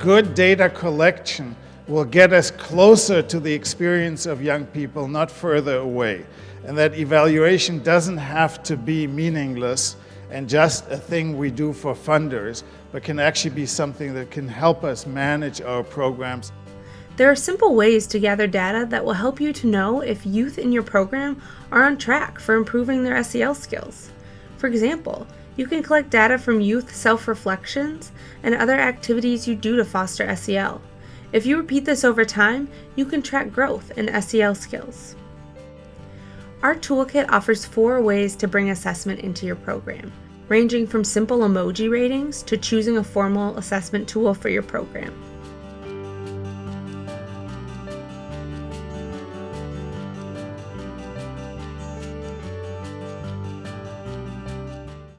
good data collection will get us closer to the experience of young people, not further away. And that evaluation doesn't have to be meaningless and just a thing we do for funders, but can actually be something that can help us manage our programs. There are simple ways to gather data that will help you to know if youth in your program are on track for improving their SEL skills. For example, you can collect data from youth self-reflections and other activities you do to foster SEL. If you repeat this over time, you can track growth in SEL skills. Our toolkit offers four ways to bring assessment into your program, ranging from simple emoji ratings to choosing a formal assessment tool for your program.